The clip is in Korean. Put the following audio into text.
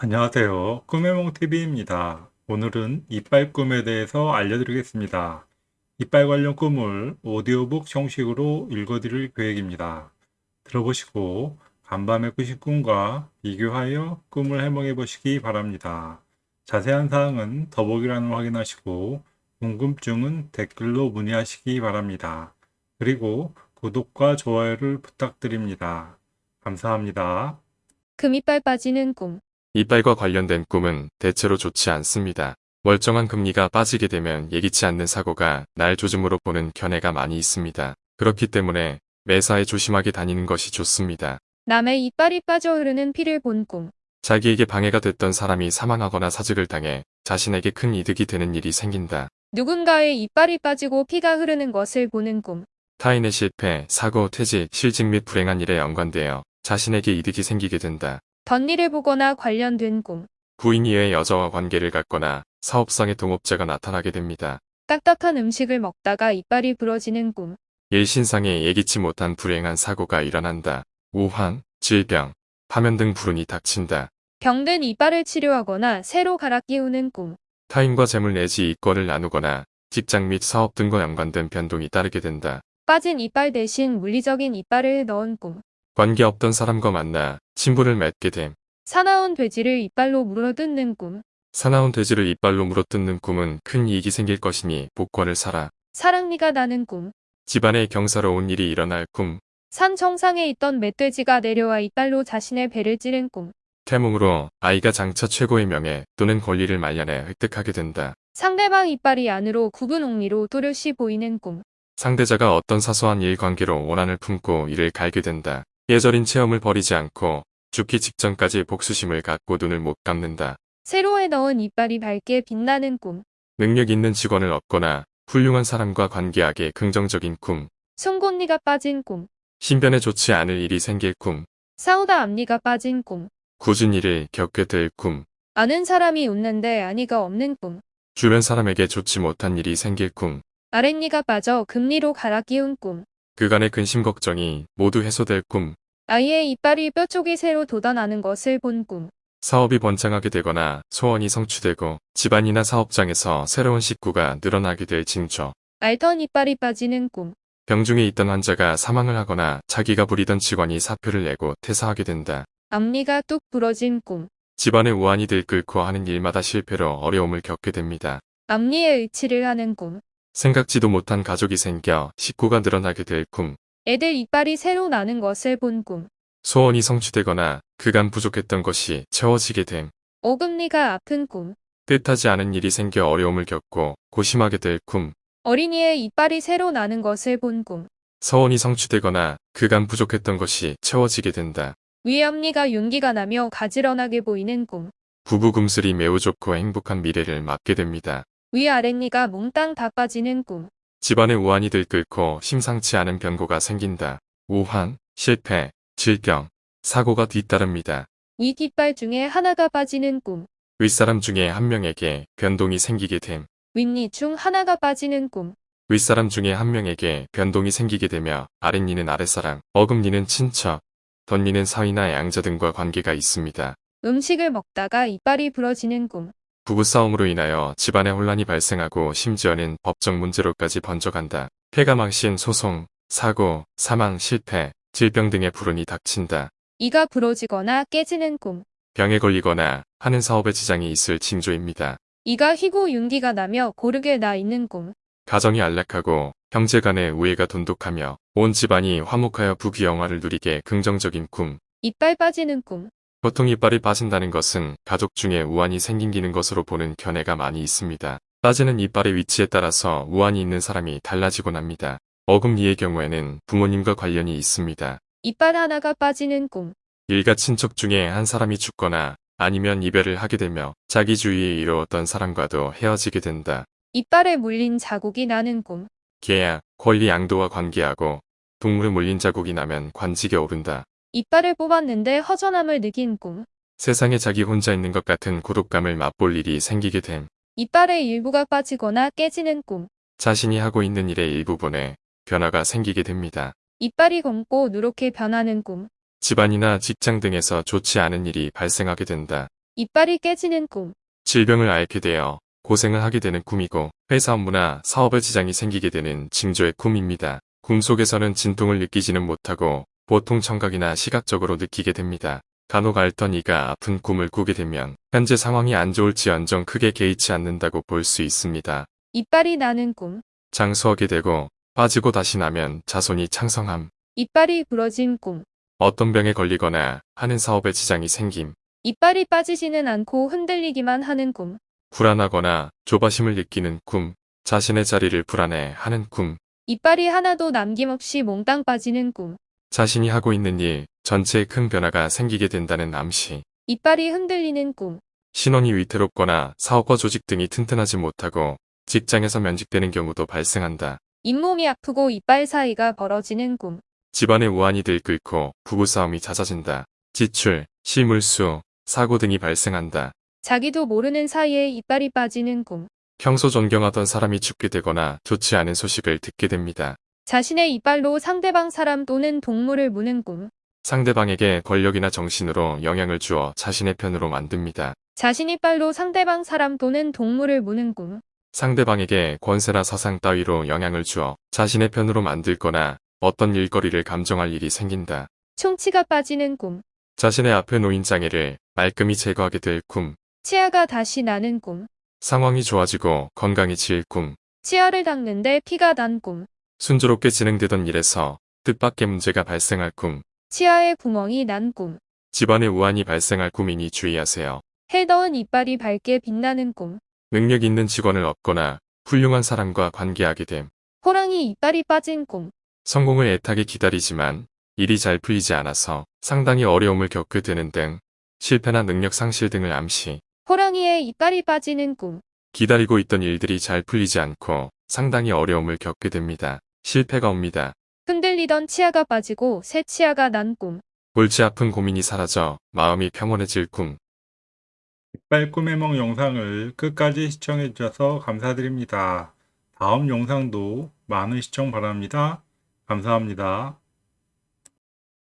안녕하세요. 꿈의몽TV입니다. 오늘은 이빨 꿈에 대해서 알려드리겠습니다. 이빨 관련 꿈을 오디오북 형식으로 읽어드릴 계획입니다. 들어보시고 간밤에 꾸신 꿈과 비교하여 꿈을 해몽해 보시기 바랍니다. 자세한 사항은 더보기란을 확인하시고 궁금증은 댓글로 문의하시기 바랍니다. 그리고 구독과 좋아요를 부탁드립니다. 감사합니다. 금이빨 빠지는 꿈. 이빨과 관련된 꿈은 대체로 좋지 않습니다. 멀쩡한 금리가 빠지게 되면 예기치 않는 사고가 날 조짐으로 보는 견해가 많이 있습니다. 그렇기 때문에 매사에 조심하게 다니는 것이 좋습니다. 남의 이빨이 빠져 흐르는 피를 본 꿈. 자기에게 방해가 됐던 사람이 사망하거나 사직을 당해 자신에게 큰 이득이 되는 일이 생긴다. 누군가의 이빨이 빠지고 피가 흐르는 것을 보는 꿈. 타인의 실패, 사고, 퇴직, 실직 및 불행한 일에 연관되어 자신에게 이득이 생기게 된다. 덧일을 보거나 관련된 꿈. 부인 이외의 여자와 관계를 갖거나 사업상의 동업자가 나타나게 됩니다. 딱딱한 음식을 먹다가 이빨이 부러지는 꿈. 일신상에 예기치 못한 불행한 사고가 일어난다. 우환, 질병, 파면 등 불운이 닥친다. 병든 이빨을 치료하거나 새로 갈아 끼우는 꿈. 타인과 재물 내지 이권을 나누거나 직장 및 사업 등과 연관된 변동이 따르게 된다. 빠진 이빨 대신 물리적인 이빨을 넣은 꿈. 관계없던 사람과 만나 친분을 맺게 됨. 사나운 돼지를 이빨로 물어뜯는 꿈. 사나운 돼지를 이빨로 물어뜯는 꿈은 큰 이익이 생길 것이니 복권을 사라. 사랑니가 나는 꿈. 집안에 경사로운 일이 일어날 꿈. 산 정상에 있던 멧돼지가 내려와 이빨로 자신의 배를 찌른 꿈. 태몽으로 아이가 장차 최고의 명예 또는 권리를 말년에 획득하게 된다. 상대방 이빨이 안으로 굽은 옥리로 또렷이 보이는 꿈. 상대자가 어떤 사소한 일 관계로 원한을 품고 이를 갈게 된다. 예절인 체험을 버리지 않고 죽기 직전까지 복수심을 갖고 눈을 못 감는다. 세로에 넣은 이빨이 밝게 빛나는 꿈. 능력 있는 직원을 얻거나 훌륭한 사람과 관계하게 긍정적인 꿈. 송곳니가 빠진 꿈. 신변에 좋지 않을 일이 생길 꿈. 싸우다 앞니가 빠진 꿈. 굳은 일을 겪게 될 꿈. 아는 사람이 웃는데 아니가 없는 꿈. 주변 사람에게 좋지 못한 일이 생길 꿈. 아랫니가 빠져 금리로 갈아 끼운 꿈. 그간의 근심 걱정이 모두 해소될 꿈. 아이의 이빨이 뼈 쪽이 새로 돋아나는 것을 본 꿈. 사업이 번창하게 되거나 소원이 성취되고 집안이나 사업장에서 새로운 식구가 늘어나게 될 징조. 알던 이빨이 빠지는 꿈. 병중에 있던 환자가 사망을 하거나 자기가 부리던 직원이 사표를 내고 퇴사하게 된다. 앞니가 뚝 부러진 꿈. 집안의 우환이 들끓고 하는 일마다 실패로 어려움을 겪게 됩니다. 앞니에 의치를 하는 꿈. 생각지도 못한 가족이 생겨 식구가 늘어나게 될 꿈. 애들 이빨이 새로 나는 것을 본 꿈. 소원이 성취되거나 그간 부족했던 것이 채워지게 됨. 오금니가 아픈 꿈. 뜻하지 않은 일이 생겨 어려움을 겪고 고심하게 될 꿈. 어린이의 이빨이 새로 나는 것을 본 꿈. 서원이 성취되거나 그간 부족했던 것이 채워지게 된다. 위앞니가 윤기가 나며 가지런하게 보이는 꿈. 부부 금슬이 매우 좋고 행복한 미래를 맞게 됩니다. 위아랫니가 몽땅 다 빠지는 꿈. 집안에 우환이 들끓고 심상치 않은 변고가 생긴다. 우환, 실패, 질병, 사고가 뒤따릅니다. 위 뒷발 중에 하나가 빠지는 꿈. 윗사람 중에 한 명에게 변동이 생기게 됨. 윗니 중 하나가 빠지는 꿈. 윗사람 중에 한 명에게 변동이 생기게 되며 아랫니는 아랫사람, 어금니는 친척, 덧니는 사위나 양자 등과 관계가 있습니다. 음식을 먹다가 이빨이 부러지는 꿈. 부부싸움으로 인하여 집안에 혼란이 발생하고 심지어는 법적 문제로까지 번져간다. 폐가 망신, 소송, 사고, 사망, 실패, 질병 등의 불운이 닥친다. 이가 부러지거나 깨지는 꿈. 병에 걸리거나 하는 사업에 지장이 있을 징조입니다. 이가 휘고 윤기가 나며 고르게 나 있는 꿈. 가정이 안락하고 형제 간의 우애가 돈독하며 온 집안이 화목하여 부귀영화를 누리게 긍정적인 꿈. 이빨 빠지는 꿈. 보통 이빨이 빠진다는 것은 가족 중에 우환이 생기는 것으로 보는 견해가 많이 있습니다. 빠지는 이빨의 위치에 따라서 우환이 있는 사람이 달라지곤 합니다. 어금니의 경우에는 부모님과 관련이 있습니다. 이빨 하나가 빠지는 꿈. 일가 친척 중에 한 사람이 죽거나 아니면 이별을 하게 되며 자기 주위에 이루었던 사람과도 헤어지게 된다. 이빨에 물린 자국이 나는 꿈. 계약, 권리 양도와 관계하고 동물에 물린 자국이 나면 관직에 오른다. 이빨을 뽑았는데 허전함을 느낀 꿈. 세상에 자기 혼자 있는 것 같은 고독감을 맛볼 일이 생기게 됨. 이빨의 일부가 빠지거나 깨지는 꿈. 자신이 하고 있는 일의 일부분에 변화가 생기게 됩니다. 이빨이 검고 누렇게 변하는 꿈. 집안이나 직장 등에서 좋지 않은 일이 발생하게 된다. 이빨이 깨지는 꿈. 질병을 앓게 되어 고생을 하게 되는 꿈이고 회사 업무나 사업에 지장이 생기게 되는 징조의 꿈입니다. 꿈 속에서는 진통을 느끼지는 못하고 보통 청각이나 시각적으로 느끼게 됩니다. 간혹 앓던 이가 아픈 꿈을 꾸게 되면 현재 상황이 안 좋을지언정 크게 개의치 않는다고 볼 수 있습니다. 이빨이 나는 꿈. 장수하게 되고 빠지고 다시 나면 자손이 창성함. 이빨이 부러진 꿈. 어떤 병에 걸리거나 하는 사업에 지장이 생김. 이빨이 빠지지는 않고 흔들리기만 하는 꿈. 불안하거나 조바심을 느끼는 꿈. 자신의 자리를 불안해 하는 꿈. 이빨이 하나도 남김없이 몽땅 빠지는 꿈. 자신이 하고 있는 일 전체에 큰 변화가 생기게 된다는 암시. 이빨이 흔들리는 꿈. 신원이 위태롭거나 사업과 조직 등이 튼튼하지 못하고 직장에서 면직되는 경우도 발생한다. 잇몸이 아프고 이빨 사이가 벌어지는 꿈. 집안의 우환이 들끓고 부부싸움이 잦아진다. 지출, 실물수, 사고 등이 발생한다. 자기도 모르는 사이에 이빨이 빠지는 꿈. 평소 존경하던 사람이 죽게 되거나 좋지 않은 소식을 듣게 됩니다. 자신의 이빨로 상대방 사람 또는 동물을 무는 꿈. 상대방에게 권력이나 정신으로 영향을 주어 자신의 편으로 만듭니다. 자신 이빨로 상대방 사람 또는 동물을 무는 꿈. 상대방에게 권세나 사상 따위로 영향을 주어 자신의 편으로 만들거나 어떤 일거리를 감정할 일이 생긴다. 총치가 빠지는 꿈. 자신의 앞에 놓인 장애를 말끔히 제거하게 될 꿈. 치아가 다시 나는 꿈. 상황이 좋아지고 건강해질 꿈. 치아를 닦는데 피가 난 꿈. 순조롭게 진행되던 일에서 뜻밖의 문제가 발생할 꿈. 치아에 구멍이 난 꿈. 집안에 우환이 발생할 꿈이니 주의하세요. 해더운 이빨이 밝게 빛나는 꿈. 능력 있는 직원을 얻거나 훌륭한 사람과 관계하게 됨. 호랑이 이빨이 빠진 꿈. 성공을 애타게 기다리지만 일이 잘 풀리지 않아서 상당히 어려움을 겪게 되는 등 실패나 능력 상실 등을 암시. 호랑이의 이빨이 빠지는 꿈. 기다리고 있던 일들이 잘 풀리지 않고 상당히 어려움을 겪게 됩니다. 실패가 옵니다. 흔들리던 치아가 빠지고 새 치아가 난 꿈. 골치 아픈 고민이 사라져 마음이 평온해질 꿈. 이빨 꿈의 몽 영상을 끝까지 시청해 주셔서 감사드립니다. 다음 영상도 많은 시청 바랍니다. 감사합니다.